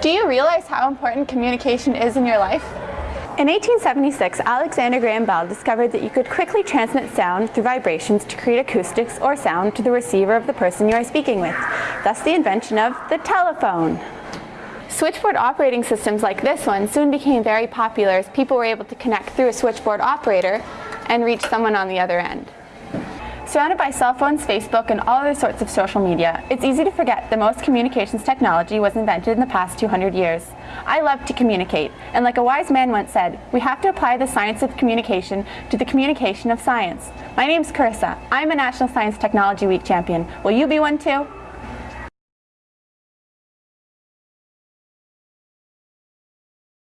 Do you realize how important communication is in your life? In 1876, Alexander Graham Bell discovered that you could quickly transmit sound through vibrations to create acoustics or sound to the receiver of the person you are speaking with, thus the invention of the telephone. Switchboard operating systems like this one soon became very popular as people were able to connect through a switchboard operator and reach someone on the other end. Surrounded by cell phones, Facebook, and all other sorts of social media, it's easy to forget that most communications technology was invented in the past 200 years. I love to communicate, and like a wise man once said, we have to apply the science of communication to the communication of science. My name's Carissa. I'm a National Science Technology Week champion. Will you be one too?